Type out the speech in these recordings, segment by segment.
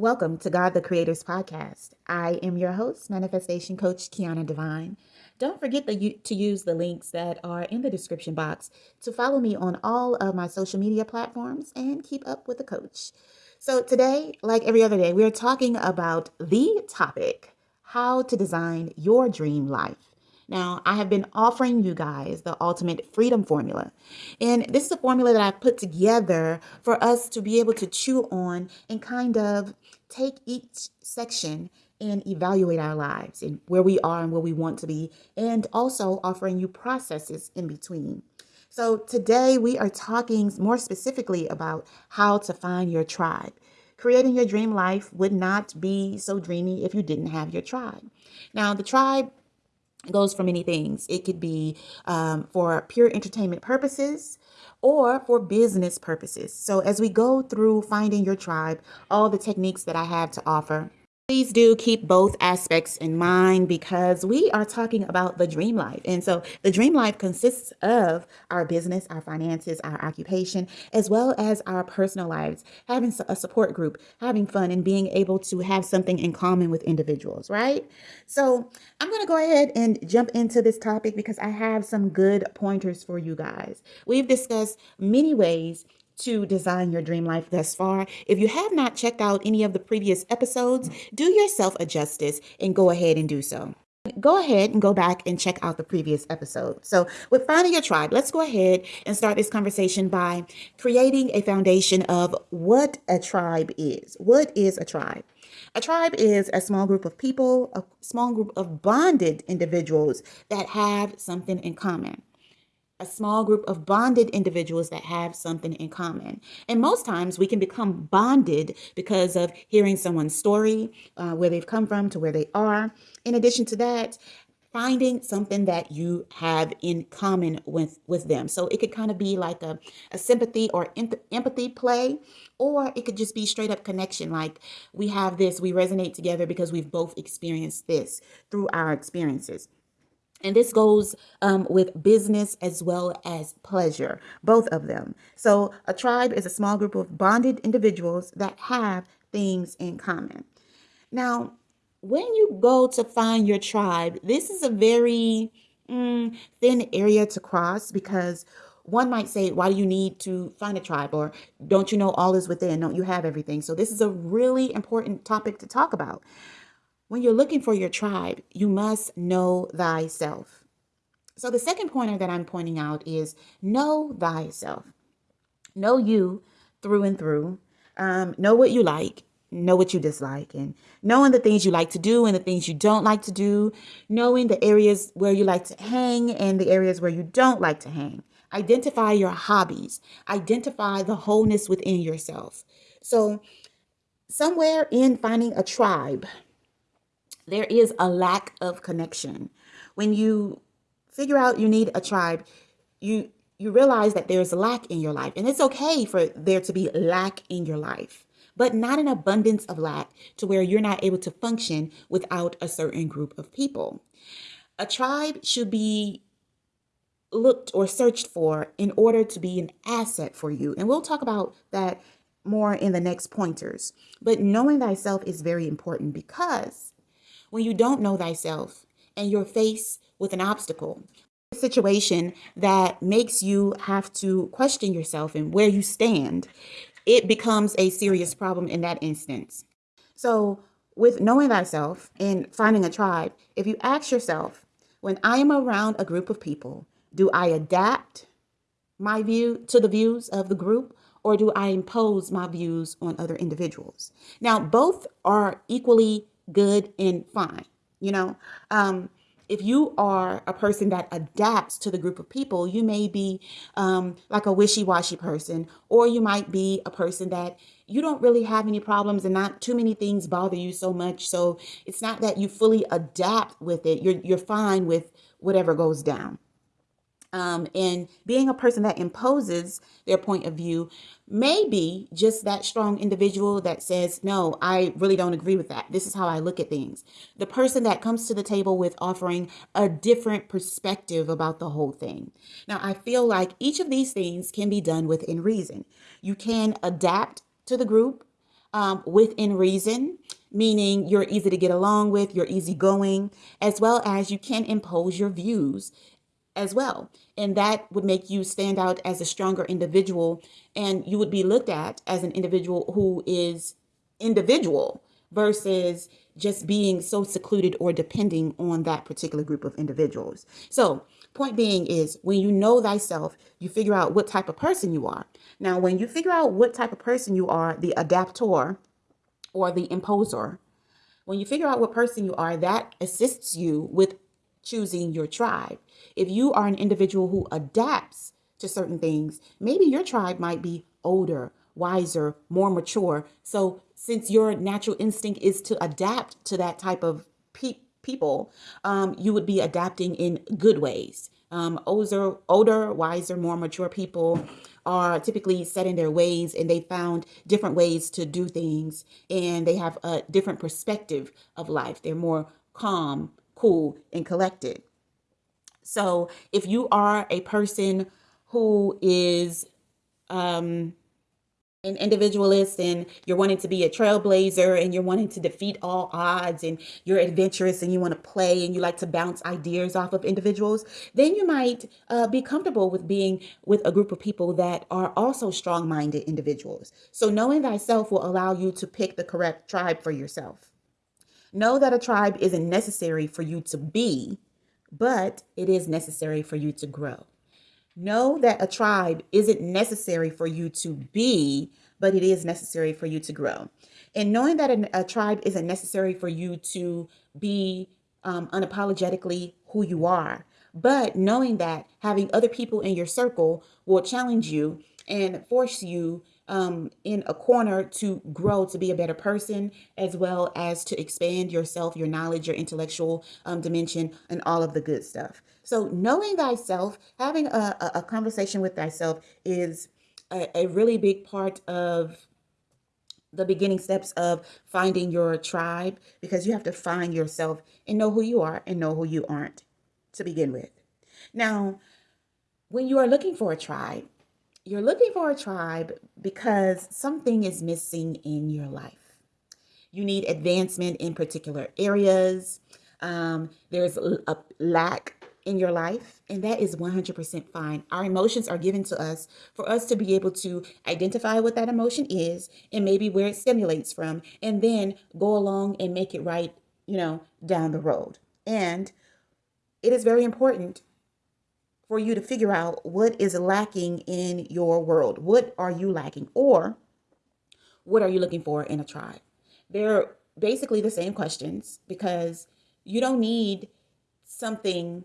Welcome to God the Creator's podcast. I am your host, Manifestation Coach Kiana Divine. Don't forget the, to use the links that are in the description box to follow me on all of my social media platforms and keep up with the coach. So, today, like every other day, we are talking about the topic how to design your dream life. Now, I have been offering you guys the ultimate freedom formula. And this is a formula that I've put together for us to be able to chew on and kind of take each section and evaluate our lives and where we are and where we want to be, and also offering you processes in between. So, today we are talking more specifically about how to find your tribe. Creating your dream life would not be so dreamy if you didn't have your tribe. Now, the tribe goes for many things. It could be um, for pure entertainment purposes or for business purposes. So, as we go through finding your tribe, all the techniques that I have to offer, Please do keep both aspects in mind because we are talking about the dream life. And so the dream life consists of our business, our finances, our occupation, as well as our personal lives, having a support group, having fun, and being able to have something in common with individuals, right? So I'm going to go ahead and jump into this topic because I have some good pointers for you guys. We've discussed many ways to design your dream life thus far. If you have not checked out any of the previous episodes, do yourself a justice and go ahead and do so. Go ahead and go back and check out the previous episode. So, with finding your tribe, let's go ahead and start this conversation by creating a foundation of what a tribe is. What is a tribe? A tribe is a small group of people, a small group of bonded individuals that have something in common a small group of bonded individuals that have something in common. And most times we can become bonded because of hearing someone's story, uh, where they've come from to where they are. In addition to that, finding something that you have in common with with them so it could kind of be like a, a sympathy or empathy play or it could just be straight up connection like we have this we resonate together because we've both experienced this through our experiences and this goes um, with business as well as pleasure, both of them. So, a tribe is a small group of bonded individuals that have things in common. Now, when you go to find your tribe, this is a very mm, thin area to cross because one might say, Why do you need to find a tribe? Or don't you know all is within? Don't you have everything? So, this is a really important topic to talk about when you're looking for your tribe, you must know thyself. So, the second pointer that I'm pointing out is know thyself. Know you through and through. Um, know what you like, know what you dislike, and knowing the things you like to do and the things you don't like to do, knowing the areas where you like to hang and the areas where you don't like to hang. Identify your hobbies, identify the wholeness within yourself. So, somewhere in finding a tribe, there is a lack of connection. When you figure out you need a tribe, you you realize that there's a lack in your life. And it's okay for there to be lack in your life, but not an abundance of lack to where you're not able to function without a certain group of people. A tribe should be looked or searched for in order to be an asset for you. And we'll talk about that more in the next pointers. But knowing thyself is very important because when you don't know thyself and you're faced with an obstacle, a situation that makes you have to question yourself and where you stand, it becomes a serious problem in that instance. So, with knowing thyself and finding a tribe, if you ask yourself, when I am around a group of people, do I adapt my view to the views of the group or do I impose my views on other individuals? Now, both are equally good and fine. You know, um, if you are a person that adapts to the group of people, you may be um, like a wishy washy person, or you might be a person that you don't really have any problems and not too many things bother you so much. So it's not that you fully adapt with it, you're, you're fine with whatever goes down. Um, and being a person that imposes their point of view may be just that strong individual that says, No, I really don't agree with that. This is how I look at things. The person that comes to the table with offering a different perspective about the whole thing. Now, I feel like each of these things can be done within reason. You can adapt to the group um, within reason, meaning you're easy to get along with, you're easygoing, as well as you can impose your views as well. And that would make you stand out as a stronger individual, and you would be looked at as an individual who is individual versus just being so secluded or depending on that particular group of individuals. So, point being is when you know thyself, you figure out what type of person you are. Now, when you figure out what type of person you are, the adaptor or the imposer, when you figure out what person you are, that assists you with choosing your tribe. If you are an individual who adapts to certain things, maybe your tribe might be older, wiser, more mature. So since your natural instinct is to adapt to that type of pe- people, um, you would be adapting in good ways. Um, older, older, wiser, more mature people are typically set in their ways and they found different ways to do things and they have a different perspective of life. They're more calm, cool, and collected. So if you are a person who is um, an individualist and you're wanting to be a trailblazer and you're wanting to defeat all odds and you're adventurous and you want to play and you like to bounce ideas off of individuals, then you might uh, be comfortable with being with a group of people that are also strong minded individuals. So, knowing thyself will allow you to pick the correct tribe for yourself. Know that a tribe isn't necessary for you to be, but it is necessary for you to grow. Know that a tribe isn't necessary for you to be, but it is necessary for you to grow. And knowing that a, tribe isn't necessary for you to be um, unapologetically who you are, but knowing that having other people in your circle will challenge you and force you um, in a corner to grow to be a better person, as well as to expand yourself, your knowledge, your intellectual um, dimension, and all of the good stuff. So, knowing thyself, having a, a, conversation with thyself is a, a really big part of the beginning steps of finding your tribe because you have to find yourself and know who you are and know who you aren't to begin with. Now, when you are looking for a tribe, you're looking for a tribe because something is missing in your life. You need advancement in particular areas. Um, there's a lack in your life, and that is 100% fine. Our emotions are given to us for us to be able to identify what that emotion is and maybe where it stimulates from, and then go along and make it right, you know, down the road. And it is very important for you to figure out what is lacking in your world. What are you lacking? Or what are you looking for in a tribe? They're basically the same questions because you don't need something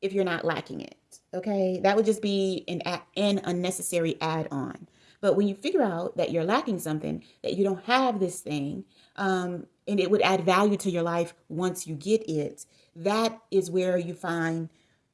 if you're not lacking it. Okay, that would just be an an unnecessary add-on. But when you figure out that you're lacking something, that you don't have this thing, um, and it would add value to your life once you get it, that is where you find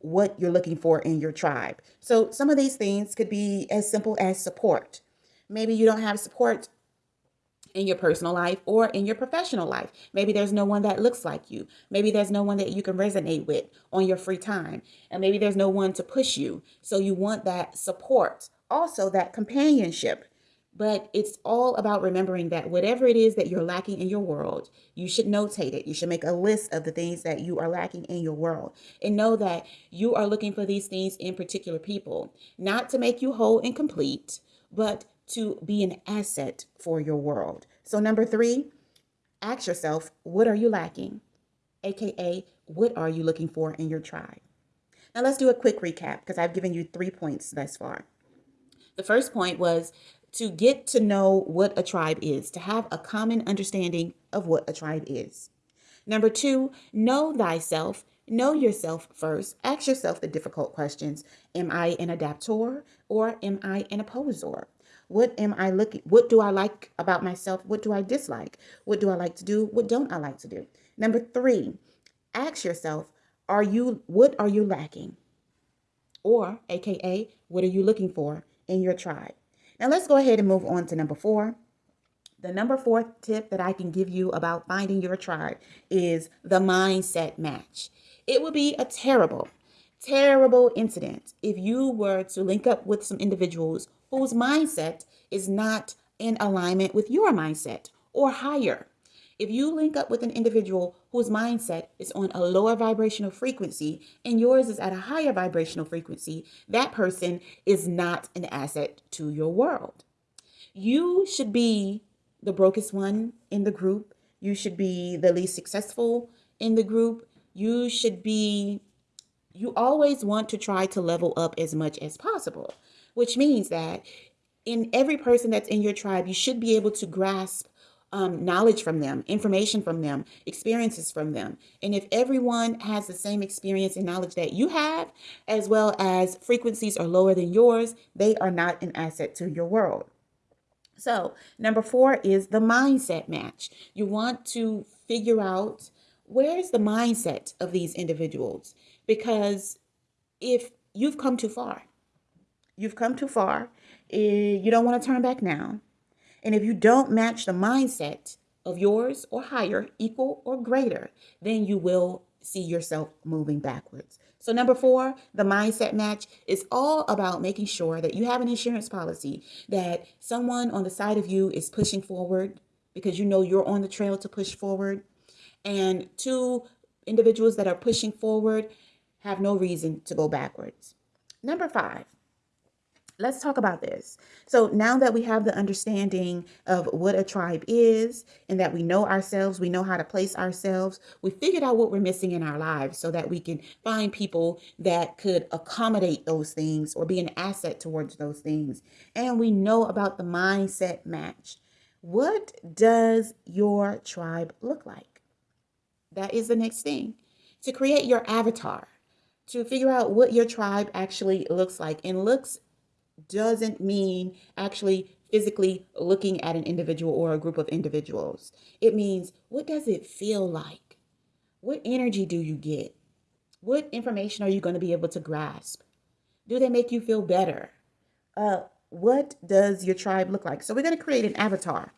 what you're looking for in your tribe. So some of these things could be as simple as support. Maybe you don't have support in your personal life or in your professional life. Maybe there's no one that looks like you. Maybe there's no one that you can resonate with on your free time. And maybe there's no one to push you. So you want that support, also that companionship. But it's all about remembering that whatever it is that you're lacking in your world, you should notate it. You should make a list of the things that you are lacking in your world and know that you are looking for these things in particular people, not to make you whole and complete, but to be an asset for your world. So, number three, ask yourself, what are you lacking? AKA, what are you looking for in your tribe? Now, let's do a quick recap because I've given you three points thus far. The first point was to get to know what a tribe is, to have a common understanding of what a tribe is. Number two, know thyself. Know yourself first. Ask yourself the difficult questions. Am I an adaptor or am I an opposer? What am I looking what do I like about myself? What do I dislike? What do I like to do? What don't I like to do? Number 3, ask yourself, are you what are you lacking? Or aka, what are you looking for in your tribe? Now let's go ahead and move on to number four. The number four tip that I can give you about finding your tribe is the mindset match. It would be a terrible, terrible incident if you were to link up with some individuals whose mindset is not in alignment with your mindset or higher. If you link up with an individual whose mindset is on a lower vibrational frequency and yours is at a higher vibrational frequency, that person is not an asset to your world. You should be the brokest one in the group. You should be the least successful in the group. You should be, you always want to try to level up as much as possible, which means that in every person that's in your tribe, you should be able to grasp um, knowledge from them, information from them, experiences from them. And if everyone has the same experience and knowledge that you have, as well as frequencies are lower than yours, they are not an asset to your world. So, number four is the mindset match. You want to figure out where's the mindset of these individuals because if you've come too far, you've come too far, eh, you don't want to turn back now and if you don't match the mindset of yours or higher, equal or greater, then you will see yourself moving backwards. So, number four, the mindset match is all about making sure that you have an insurance policy, that someone on the side of you is pushing forward because you know you're on the trail to push forward. And two individuals that are pushing forward have no reason to go backwards. Number five, let's talk about this. So now that we have the understanding of what a tribe is and that we know ourselves, we know how to place ourselves, we figured out what we're missing in our lives so that we can find people that could accommodate those things or be an asset towards those things. And we know about the mindset match. What does your tribe look like? That is the next thing. To create your avatar, to figure out what your tribe actually looks like and looks doesn't mean actually physically looking at an individual or a group of individuals. It means what does it feel like? What energy do you get? What information are you going to be able to grasp? Do they make you feel better? Uh, what does your tribe look like? So we're going to create an avatar.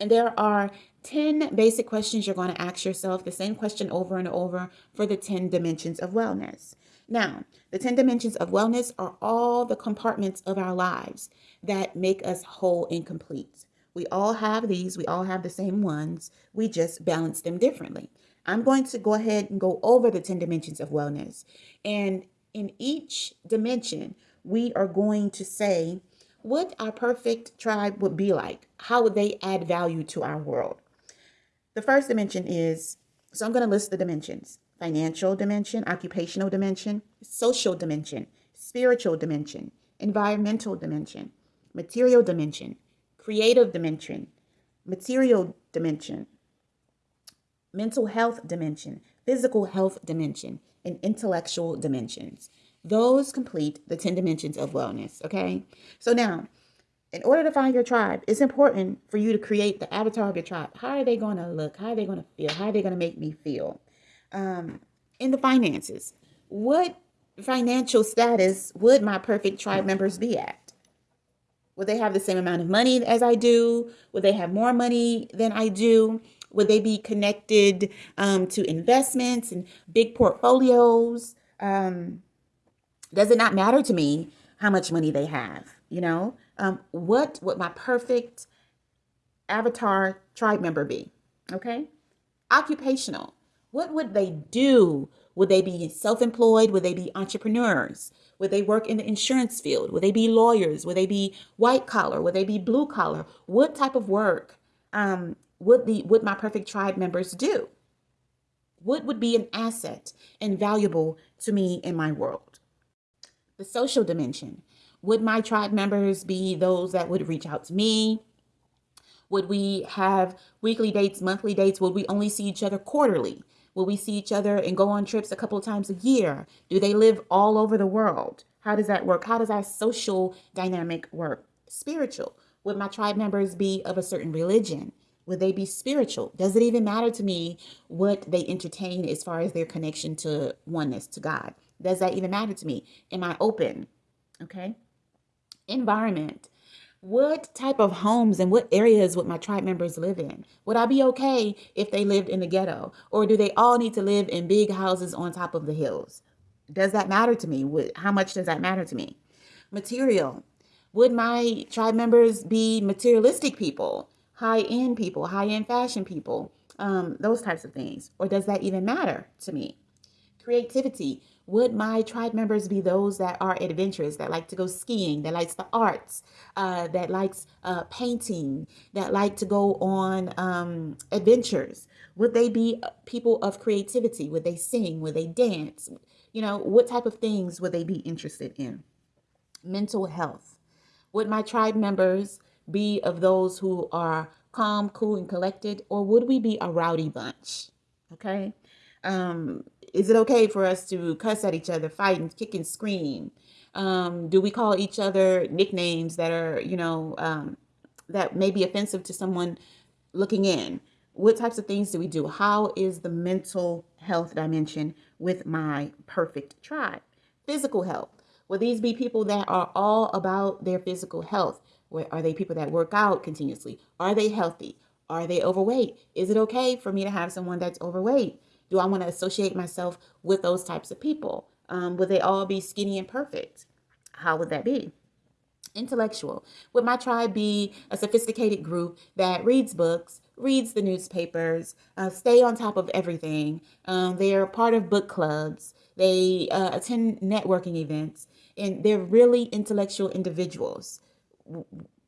And there are 10 basic questions you're going to ask yourself, the same question over and over for the 10 dimensions of wellness. Now, the 10 dimensions of wellness are all the compartments of our lives that make us whole and complete. We all have these, we all have the same ones, we just balance them differently. I'm going to go ahead and go over the 10 dimensions of wellness. And in each dimension, we are going to say what our perfect tribe would be like. How would they add value to our world? The first dimension is so I'm going to list the dimensions financial dimension, occupational dimension, social dimension, spiritual dimension, environmental dimension, material dimension, creative dimension, material dimension, mental health dimension, physical health dimension, and intellectual dimensions. Those complete the 10 dimensions of wellness, okay? So now, in order to find your tribe, it's important for you to create the avatar of your tribe. How are they going to look? How are they going to feel? How are they going to make me feel? Um, in the finances. What financial status would my perfect tribe members be at? Would they have the same amount of money as I do? Would they have more money than I do? Would they be connected um, to investments and big portfolios? Um, does it not matter to me how much money they have? You know, um, what would my perfect avatar tribe member be? Okay, occupational. What would they do? Would they be self employed? Would they be entrepreneurs? Would they work in the insurance field? Would they be lawyers? Would they be white collar? Would they be blue collar? What type of work um, would the would my perfect tribe members do? What would be an asset and valuable to me in my world? The social dimension. Would my tribe members be those that would reach out to me? Would we have weekly dates, monthly dates? Would we only see each other quarterly? Will we see each other and go on trips a couple of times a year? Do they live all over the world? How does that work? How does our social dynamic work? Spiritual. Would my tribe members be of a certain religion? Would they be spiritual? Does it even matter to me what they entertain as far as their connection to oneness, to God? Does that even matter to me? Am I open? Okay. Environment what type of homes and what areas would my tribe members live in? Would I be okay if they lived in the ghetto? Or do they all need to live in big houses on top of the hills? Does that matter to me? How much does that matter to me? Material. Would my tribe members be materialistic people? high end people, high end fashion people, um, those types of things? Or does that even matter to me? Creativity. Would my tribe members be those that are adventurous, that like to go skiing, that likes the arts, uh, that likes uh, painting, that like to go on um, adventures? Would they be people of creativity? Would they sing? Would they dance? You know, what type of things would they be interested in? Mental health. Would my tribe members be of those who are calm, cool, and collected, or would we be a rowdy bunch? Okay. Um, is it okay for us to cuss at each other, fight and kick and scream? Um, do we call each other nicknames that are, you know, um, that may be offensive to someone looking in? What types of things do we do? How is the mental health dimension with my perfect tribe? Physical health. Will these be people that are all about their physical health? Are they people that work out continuously? Are they healthy? Are they overweight? Is it okay for me to have someone that's overweight? Do I want to associate myself with those types of people? Um, would they all be skinny and perfect? How would that be? Intellectual. Would my tribe be a sophisticated group that reads books, reads the newspapers, uh, stay on top of everything? Um, they're part of book clubs. They uh, attend networking events, and they're really intellectual individuals.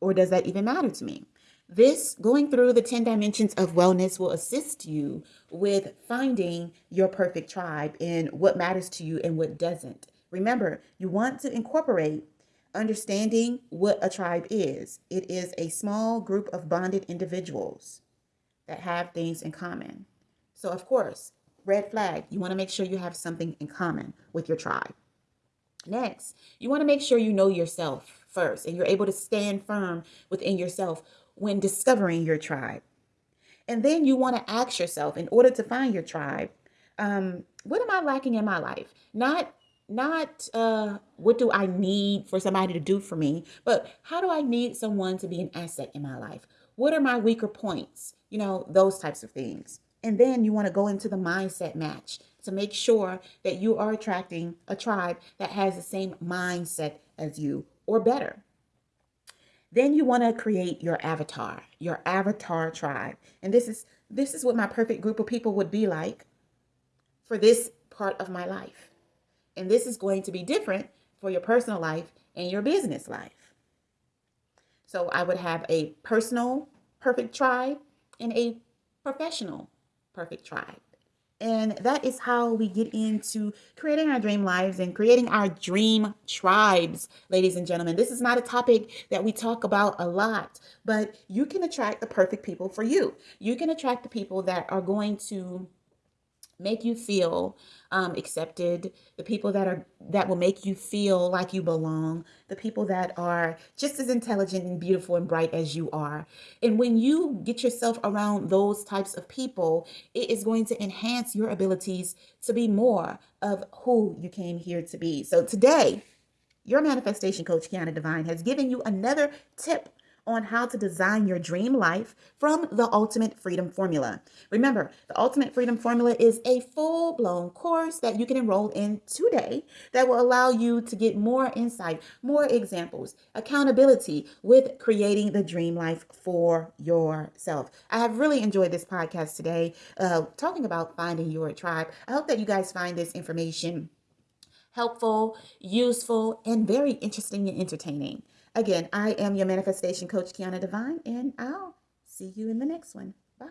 Or does that even matter to me? This going through the 10 dimensions of wellness will assist you with finding your perfect tribe and what matters to you and what doesn't. Remember, you want to incorporate understanding what a tribe is. It is a small group of bonded individuals that have things in common. So, of course, red flag, you want to make sure you have something in common with your tribe. Next, you want to make sure you know yourself first and you're able to stand firm within yourself when discovering your tribe. And then you want to ask yourself, in order to find your tribe, um, what am I lacking in my life? Not not uh, what do I need for somebody to do for me, but how do I need someone to be an asset in my life? What are my weaker points? You know, those types of things. And then you want to go into the mindset match to make sure that you are attracting a tribe that has the same mindset as you or better. Then you want to create your avatar, your avatar tribe. And this is this is what my perfect group of people would be like for this part of my life. And this is going to be different for your personal life and your business life. So I would have a personal perfect tribe and a professional perfect tribe. And that is how we get into creating our dream lives and creating our dream tribes, ladies and gentlemen. This is not a topic that we talk about a lot, but you can attract the perfect people for you. You can attract the people that are going to make you feel um, accepted, the people that are that will make you feel like you belong, the people that are just as intelligent and beautiful and bright as you are. And when you get yourself around those types of people, it is going to enhance your abilities to be more of who you came here to be. So today, your manifestation coach, Kiana Divine, has given you another tip on how to design your dream life from the Ultimate Freedom Formula. Remember, the Ultimate Freedom Formula is a full blown course that you can enroll in today that will allow you to get more insight, more examples, accountability with creating the dream life for yourself. I have really enjoyed this podcast today, uh, talking about finding your tribe. I hope that you guys find this information helpful, useful, and very interesting and entertaining. Again, I am your manifestation coach, Kiana Divine, and I'll see you in the next one. Bye.